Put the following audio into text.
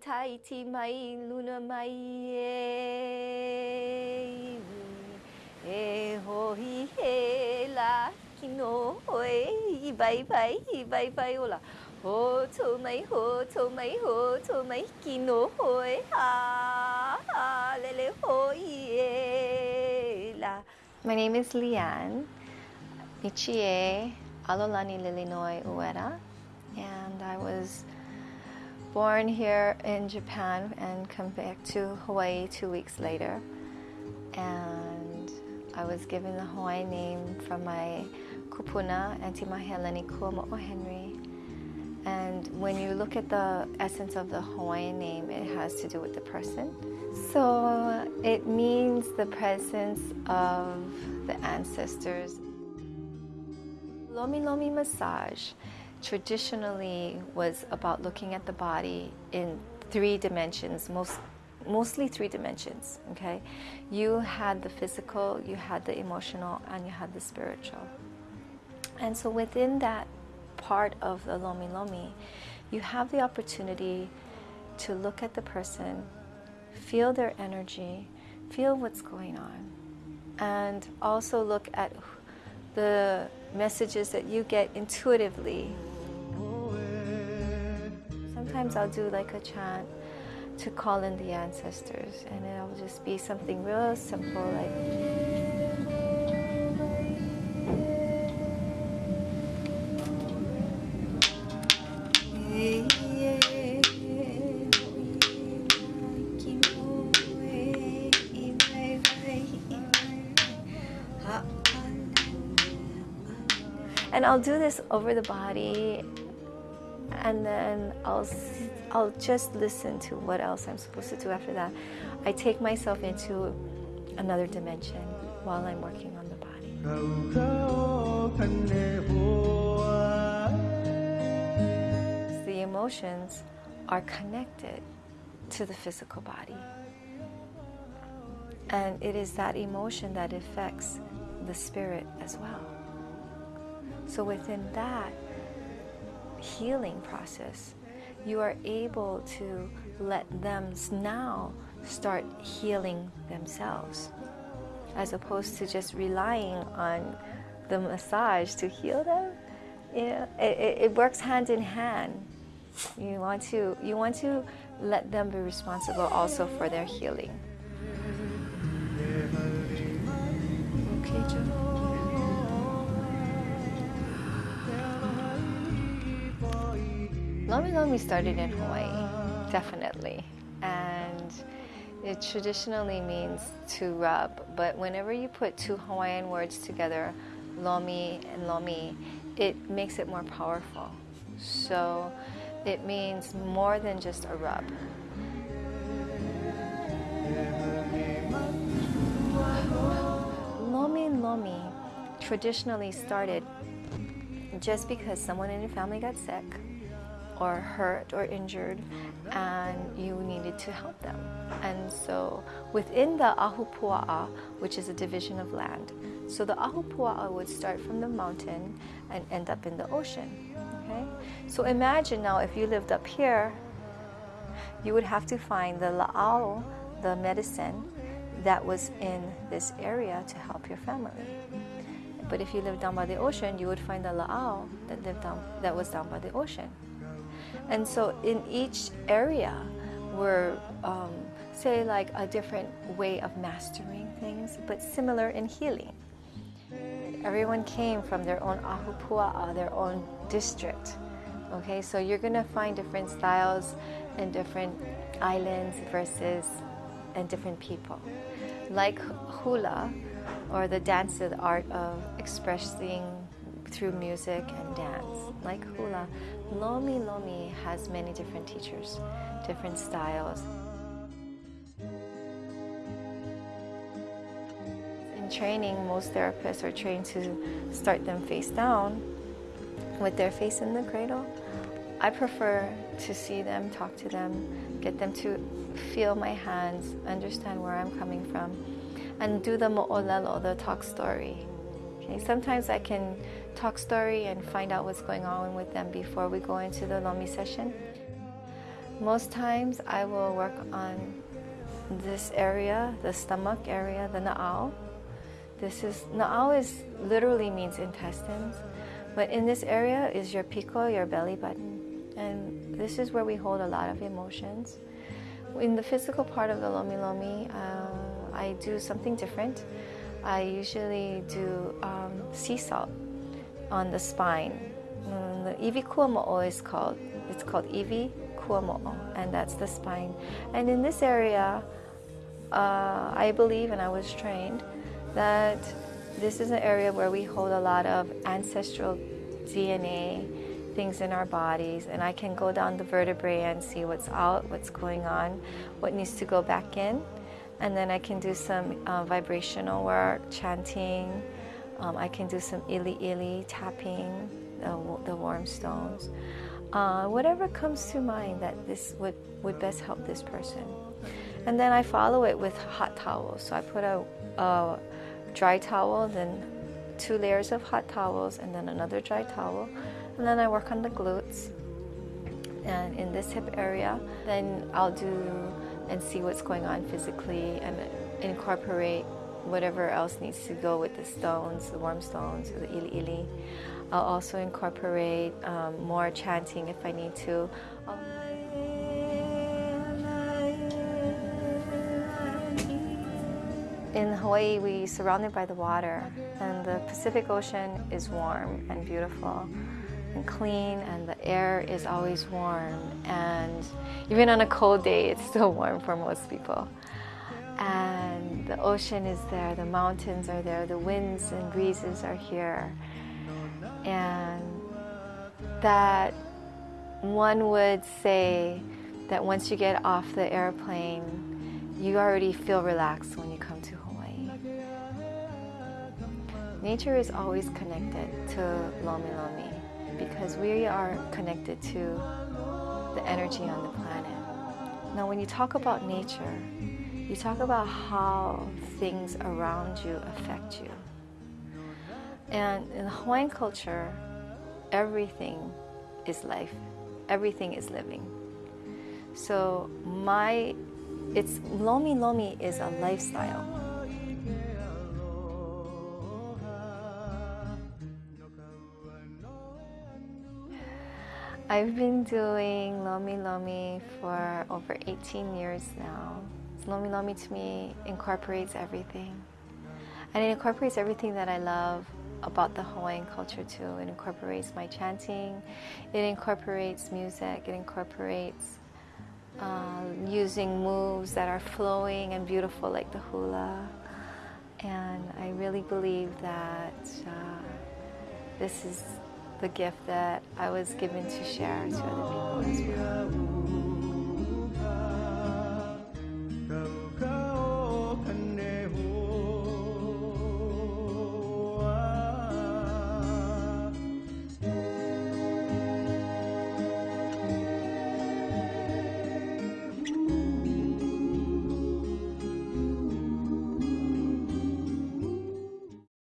Tahiti mai luna mai e E he la kino hoe i vai vai i vai vai ola. Ho to mai ho to mai ho to mai ha ha la. My name is Leanne Michie Alolani Lilinoi Ueda and I was born here in Japan and come back to Hawaii two weeks later. And I was given the Hawaiian name from my kupuna, Auntie Maheleni Kuamo'o Henry. And when you look at the essence of the Hawaiian name, it has to do with the person. So it means the presence of the ancestors. Lomi Lomi massage traditionally was about looking at the body in three dimensions, most, mostly three dimensions, okay? You had the physical, you had the emotional, and you had the spiritual. And so within that part of the Lomi Lomi, you have the opportunity to look at the person, feel their energy, feel what's going on, and also look at the messages that you get intuitively Sometimes I'll do like a chant to call in the ancestors and it'll just be something real simple like and I'll do this over the body and then I'll, I'll just listen to what else I'm supposed to do after that. I take myself into another dimension while I'm working on the body. The emotions are connected to the physical body. And it is that emotion that affects the spirit as well. So within that, healing process, you are able to let them now start healing themselves as opposed to just relying on the massage to heal them. You know, it, it works hand in hand. You want to you want to let them be responsible also for their healing. Lomi Lomi started in Hawaii, definitely. And it traditionally means to rub, but whenever you put two Hawaiian words together, Lomi and Lomi, it makes it more powerful. So it means more than just a rub. Lomi Lomi traditionally started just because someone in your family got sick or hurt or injured and you needed to help them. And so within the Ahupua'a, which is a division of land, so the Ahupua'a would start from the mountain and end up in the ocean. Okay? So imagine now if you lived up here, you would have to find the la'au, the medicine that was in this area to help your family. But if you lived down by the ocean, you would find the la'au that lived down that was down by the ocean. And so in each area, we're, um, say, like a different way of mastering things, but similar in healing. Everyone came from their own ahupua'a, their own district. Okay, so you're gonna find different styles in different islands versus and different people. Like hula, or the dance, the art of expressing through music and dance. Like hula, Lomi Lomi has many different teachers, different styles. In training, most therapists are trained to start them face down with their face in the cradle. I prefer to see them, talk to them, get them to feel my hands, understand where I'm coming from, and do the mo'olelo, the talk story. Okay, sometimes I can talk story and find out what's going on with them before we go into the Lomi session. Most times I will work on this area, the stomach area, the na'au. This is, na'au is literally means intestines, but in this area is your piko, your belly button. And this is where we hold a lot of emotions. In the physical part of the Lomi Lomi, uh, I do something different. I usually do um, sea salt on the spine. Um, the Iwi Kuamo'o is called. It's called Iwi Kuamo'o, and that's the spine. And in this area, uh, I believe, and I was trained, that this is an area where we hold a lot of ancestral DNA things in our bodies and I can go down the vertebrae and see what's out, what's going on, what needs to go back in. And then I can do some uh, vibrational work, chanting. Um, I can do some ili ili, tapping the, the warm stones. Uh, whatever comes to mind that this would, would best help this person. And then I follow it with hot towels. So I put a, a dry towel, then two layers of hot towels, and then another dry towel. And then I work on the glutes and in this hip area. Then I'll do and see what's going on physically and incorporate whatever else needs to go with the stones, the warm stones, the ili ili. I'll also incorporate um, more chanting if I need to. In Hawaii, we're surrounded by the water, and the Pacific Ocean is warm and beautiful and clean and the air is always warm and even on a cold day it's still warm for most people the ocean is there the mountains are there the winds and breezes are here and that one would say that once you get off the airplane you already feel relaxed when you come to Hawaii. Nature is always connected to Lomi Lomi because we are connected to the energy on the planet. Now, when you talk about nature, you talk about how things around you affect you. And in Hawaiian culture, everything is life, everything is living. So my, it's Lomi Lomi is a lifestyle. I've been doing Lomi Lomi for over 18 years now. Lomi Lomi to me incorporates everything. And it incorporates everything that I love about the Hawaiian culture too. It incorporates my chanting, it incorporates music, it incorporates uh, using moves that are flowing and beautiful like the hula. And I really believe that uh, this is the gift that I was given to share to other people as well.